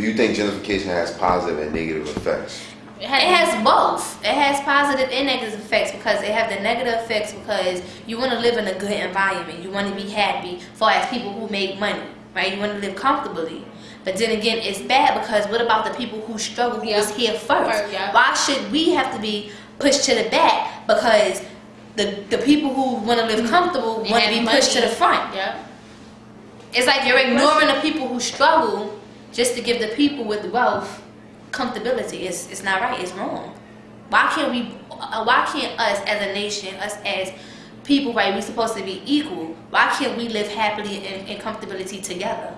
Do you think gentrification has positive and negative effects? It has both. It has positive and negative effects because it have the negative effects because you want to live in a good environment. You want to be happy. For as people who make money, right? You want to live comfortably. But then again, it's bad because what about the people who struggle who Yeah. was here first? First, yeah. Why should we have to be pushed to the back because the the people who want to live comfortable want to be pushed to the front? Yeah. It's like you're ignoring the people who struggle just to give the people with wealth comfortability. It's it's not right. It's wrong. Why can't we? uh, Why can't us as a nation, us as people, right? We're supposed to be equal. Why can't we live happily and, and comfortability together?